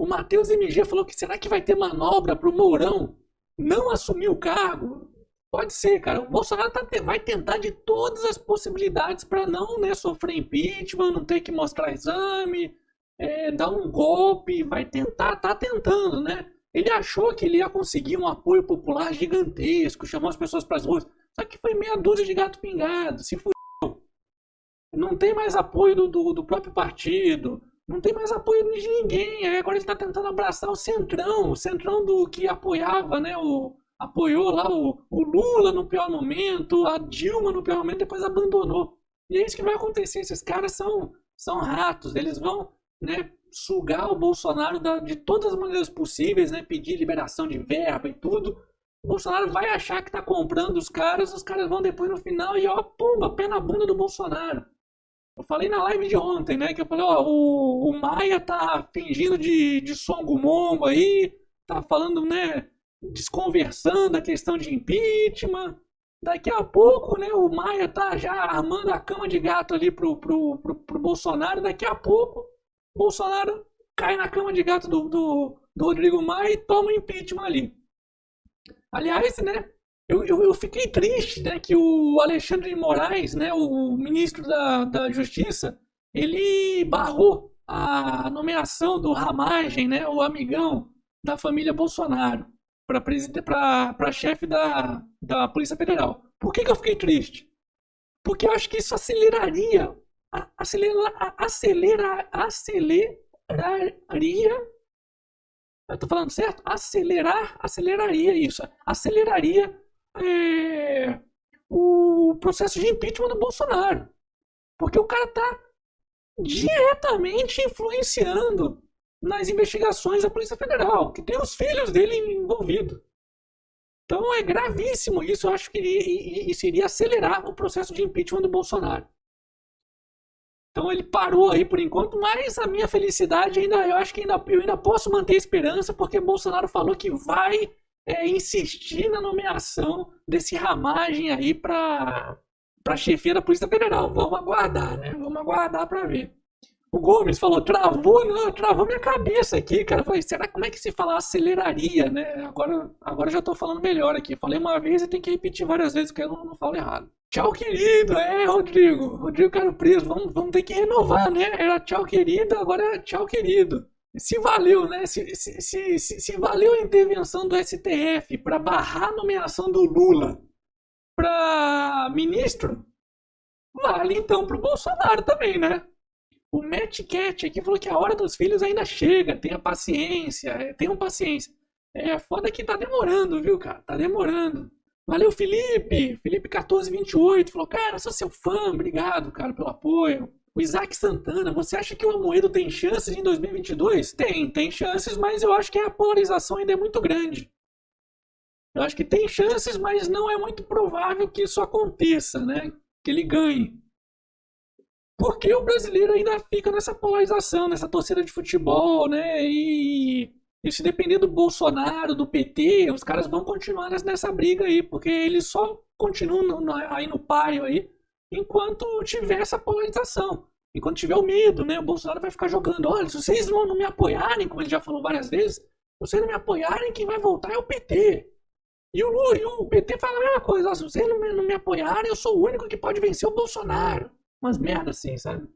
O Matheus MG falou que será que vai ter manobra pro Mourão não assumir o cargo? Pode ser, cara. O Bolsonaro tá, vai tentar de todas as possibilidades para não né, sofrer impeachment, não ter que mostrar exame, é, dar um golpe, vai tentar, tá tentando, né? Ele achou que ele ia conseguir um apoio popular gigantesco, chamou as pessoas para as ruas. Só que foi meia dúzia de gato pingado, se fudeu. Não tem mais apoio do, do, do, próprio partido, não tem mais apoio de ninguém. Aí agora ele está tentando abraçar o Centrão, o Centrão do que apoiava, né? O, apoiou lá o, o Lula no pior momento, a Dilma no pior momento, depois abandonou. E é isso que vai acontecer. Esses caras são, são ratos, eles vão né, sugar o Bolsonaro da, de todas as maneiras possíveis, né, pedir liberação de verba e tudo. O Bolsonaro vai achar que está comprando os caras, os caras vão depois no final e ó, pumba, pé na bunda do Bolsonaro. Eu falei na live de ontem, né, que eu falei, ó, o, o Maia tá fingindo de, de songo aí, tá falando, né, desconversando a questão de impeachment. Daqui a pouco, né, o Maia tá já armando a cama de gato ali pro, pro, pro, pro Bolsonaro. Daqui a pouco, Bolsonaro cai na cama de gato do, do, do Rodrigo Maia e toma impeachment ali. Aliás, né, eu, eu, eu, fiquei triste né, que o Alexandre de Moraes, né, o ministro da, da Justiça, ele barrou a nomeação do Ramagem, né, o amigão da família Bolsonaro para chefe da, da Polícia Federal. Por que, que eu fiquei triste? Porque eu acho que isso aceleraria, acelera, acelera, aceleraria. Eu tô falando certo? Acelerar, aceleraria isso. Aceleraria é, o processo de impeachment do Bolsonaro. Porque o cara tá diretamente influenciando nas investigações da Polícia Federal, que tem os filhos dele envolvidos. Então é gravíssimo isso. Eu acho que isso iria acelerar o processo de impeachment do Bolsonaro. Então ele parou aí por enquanto, mas a minha felicidade ainda, eu acho que ainda, eu ainda posso manter a esperança, porque Bolsonaro falou que vai é, insistir na nomeação desse ramagem aí para para chefia da Polícia Federal. Vamos aguardar, né? Vamos aguardar para ver. O Gomes falou, travou, não, travou minha cabeça aqui, cara. Eu falei, será como é que se fala aceleraria, né? Agora, agora já tô falando melhor aqui. Falei uma vez e tem que repetir várias vezes, porque eu não, não falo errado. Tchau, querido. É, Rodrigo. Rodrigo Caro Preso. Vamos, vamos ter que renovar, né? Era tchau, querido, agora é tchau, querido. Se valeu, né? Se, se, se, se, valeu a intervenção do STF para barrar a nomeação do Lula para ministro, vale então pro Bolsonaro também, né? O Matt Cat aqui falou que a hora dos filhos ainda chega, tenha paciência, é, tenham paciência. É foda que tá demorando, viu, cara? Tá demorando. Valeu, Felipe! Felipe 1428 falou: Cara, sou seu fã, obrigado, cara, pelo apoio. O Isaac Santana, você acha que o Amoedo tem chances em 2022? Tem, tem chances, mas eu acho que a polarização ainda é muito grande. Eu acho que tem chances, mas não é muito provável que isso aconteça, né? Que ele ganhe. Porque o brasileiro ainda fica nessa polarização, nessa torcida de futebol, né? E, e se depender do Bolsonaro, do PT, os caras vão continuar nessa briga aí, porque eles só continuam aí no paio aí, enquanto tiver essa polarização. Enquanto tiver o medo, né? O Bolsonaro vai ficar jogando, olha, se vocês não, não me apoiarem, como ele já falou várias vezes, se vocês não me apoiarem, quem vai voltar é o PT. E o, e o PT fala a mesma coisa, se vocês não me, não me apoiarem, eu sou o único que pode vencer o Bolsonaro umas merdas assim, sabe?